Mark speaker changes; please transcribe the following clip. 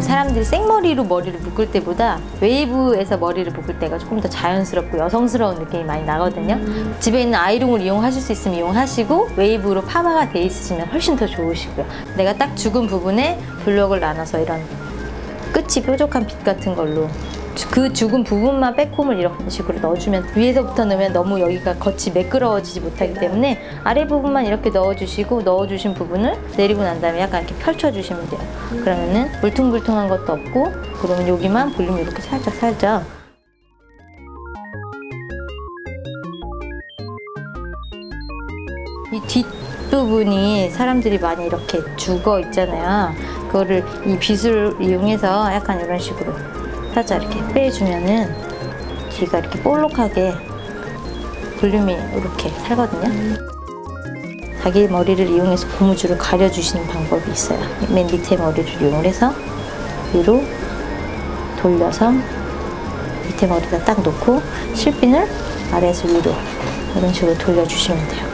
Speaker 1: 사람들이 생머리로 머리를 묶을 때보다 웨이브에서 머리를 묶을 때가 조금 더 자연스럽고 여성스러운 느낌이 많이 나거든요. 집에 있는 아이롱을 이용하실 수 있으면 이용하시고 웨이브로 파마가 돼 있으시면 훨씬 더 좋으시고요. 내가 딱 죽은 부분에 블럭을 나눠서 이런 끝이 뾰족한 빗 같은 걸로 그 죽은 부분만 backcomb을 이런 식으로 넣어주면 위에서부터 넣으면 너무 여기가 겉이 매끄러워지지 못하기 때문에 아래 부분만 이렇게 넣어주시고 넣어주신 부분을 내리고 난 다음에 약간 이렇게 펼쳐주시면 돼요. 그러면은 울퉁불퉁한 것도 없고 그러면 여기만 볼륨 이렇게 살짝 살짝 이 뒷부분이 사람들이 많이 이렇게 죽어 있잖아요. 그거를 이 빗을 이용해서 약간 이런 식으로 살짝 이렇게 빼주면은 뒤가 이렇게 볼록하게 볼륨이 이렇게 살거든요. 자기 머리를 이용해서 고무줄을 가려주시는 방법이 있어요. 맨 밑에 머리를 이용해서 위로 돌려서 밑에 머리다 딱 놓고 실핀을 아래에서 위로 이런 식으로 돌려주시면 돼요.